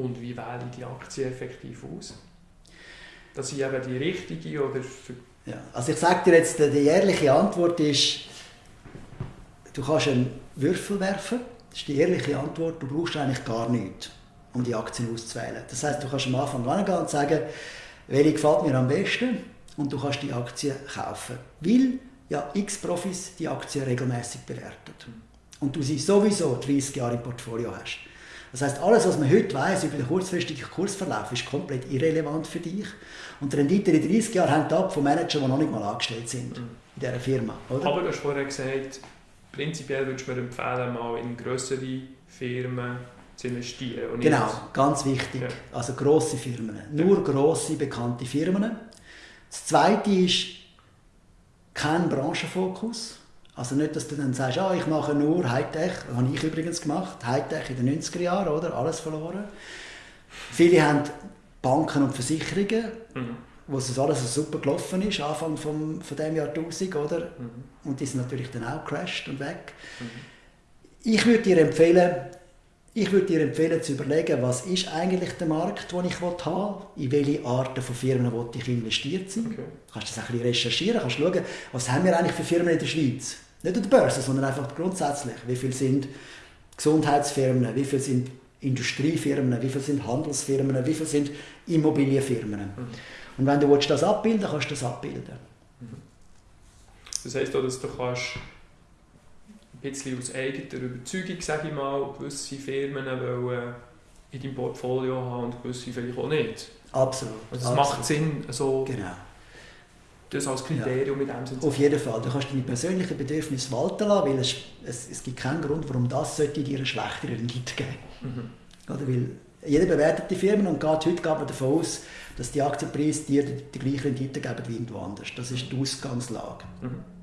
Und wie wähle ich die Aktie effektiv aus? Dass ich eben die richtige oder... Ja, also ich sage dir jetzt, die ehrliche Antwort ist, du kannst einen Würfel werfen, das ist die ehrliche Antwort, du brauchst eigentlich gar nichts, um die Aktien auszuwählen. Das heißt, du kannst am Anfang hingehen und sagen, welche gefällt mir am besten und du kannst die Aktie kaufen. Weil ja x Profis die Aktien regelmäßig bewerten. Und du sie sowieso 30 Jahre im Portfolio hast. Das heißt, alles, was man heute weiß über den kurzfristigen Kursverlauf, ist komplett irrelevant für dich. Und die Rendite in 30 Jahren hängt ab von Managern, die noch nicht mal angestellt sind in dieser Firma. Oder? Aber du hast vorher gesagt, prinzipiell würdest du mir empfehlen, mal in größere Firmen zu investieren. genau, ganz wichtig. Ja. Also grosse Firmen. Nur ja. grosse, bekannte Firmen. Das Zweite ist kein Branchenfokus. Also nicht, dass du dann sagst, ah, ich mache nur Hightech, das habe ich übrigens gemacht, Hightech in den 90er Jahren, oder? alles verloren. Viele haben Banken und Versicherungen, mhm. wo es alles super gelaufen ist, Anfang vom, von dem Jahrtausend, oder? Mhm. Und die sind natürlich dann auch crashed und weg. Mhm. Ich würde dir empfehlen, ich würde dir empfehlen zu überlegen, was ist eigentlich der Markt, den ich haben will, in welche Arten von Firmen ich investiert sein. Okay. Du kannst das ein bisschen recherchieren, kannst schauen, was haben wir eigentlich für Firmen in der Schweiz. Nicht an der Börse, sondern einfach grundsätzlich. Wie viele sind Gesundheitsfirmen, wie viele sind Industriefirmen, wie viele sind Handelsfirmen, wie viele sind Immobilienfirmen. Mhm. Und wenn du das abbilden willst, kannst du das abbilden. Mhm. Das heisst auch, dass du kannst bisschen aus eigener Überzeugung, sage ich mal, gewisse Firmen wollen in deinem Portfolio haben und gewisse vielleicht auch nicht. Absolut. Also es macht Sinn, so genau. das als Kriterium ja. mit dem Sinn Auf jeden Fall. Du kannst deine persönlichen Bedürfnisse walten lassen, weil es, es, es gibt keinen Grund, warum das sollte dir eine schlechtere Rendite geben mhm. Oder weil jeder bewertet die Firmen und geht, heute geht man davon aus, dass die Aktienpreise dir die, die gleiche Rendite geben wie irgendwo anders. Das ist die Ausgangslage. Mhm.